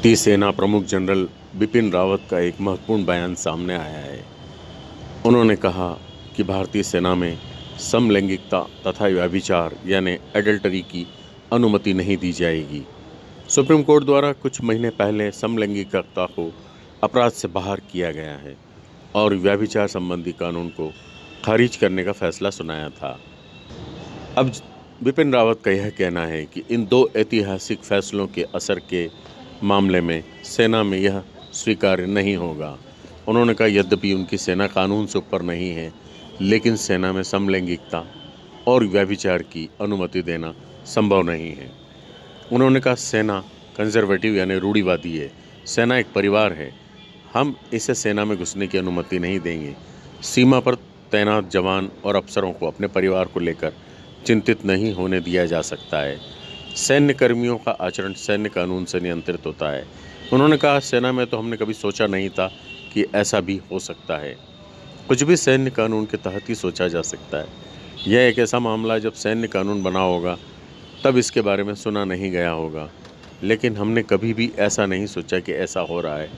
भारतीय सेना प्रमुख जनरल बिपिन रावत का एक महत्वपूर्ण बयान सामने आया है। उन्होंने कहा कि भारतीय सेना में समलैंगिकता तथा व्याभिचार यानी एडल्टरी की अनुमति नहीं दी जाएगी। सुप्रीम कोर्ट द्वारा कुछ महीने पहले समलैंगिकता को अपराध से बाहर किया गया है और व्याभिचार संबंधी कानून को खारिज करने का फैसला सुनाया था। अब बिपिन रावत का यह कहना है कि इन दो ऐतिहासिक फैसलों के असर के मामले में सेना में यह स्वीकार्य नहीं होगा। उन्होंने कहा, यद्यपि उनकी सेना कानून से ऊपर नहीं है, लेकिन सेना में समलैंगिकता और व्यभिचार की अनुमति देना संभव नहीं है। उन्होंने कहा, सेना कंजर्वेटिव यानी रूढ़ीवादी है। सेना एक परिवार है। हम इसे सेना में घुसने की अनुमति नहीं देंगे। सीमा पर तैनात जवान और अफसरों को अपने परिवार को लेकर चिंतित नहीं होने दिया जा सकता है। सैन्य कर्मियों का आचरण सैन्य कानून से नियंत्रित होता है। उन्होंने कहा, सेना में तो हमने कभी सोचा नहीं था कि ऐसा भी हो सकता है। कुछ भी सैन्य कानून के तहत ही सोचा जा सकता है। यह एक ऐसा मामला जब सैन्य कानून बना होगा, तब इसके बारे में सुना नहीं गया होगा। लेकिन हमने कभी भी ऐसा नहीं सोचा कि ऐसा हो रहा है।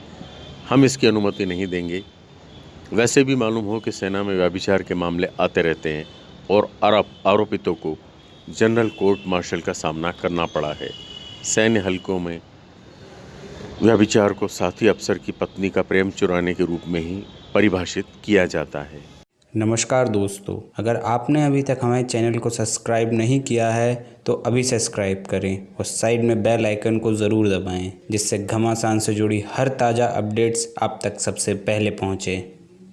हम इसकी अनुमति नहीं देंगे। वैसे भी मालूम हो कि सेना में व्याभिचार के मामले आते रहते हैं और आरोप आरोपितों को जनरल कोर्ट मार्शल का सामना करना पड़ा है। सैन्य हलकों में व्यभिचार को साथी अफसर की पत्नी का प्रेम चुराने के रूप में ही परिभाषित किया जाता है। नमस्कार दोस्तों, अगर आपने अभी तक हमारे चैनल को सब्सक्राइब नहीं किया है तो अभी सब्सक्राइब करें और साइड में बेल आइकन को ज़रूर दबाएँ, जिससे घमासान से जुड़ी हर ताज़ा अपडेट्स आप तक सबसे पहले पहुँचें।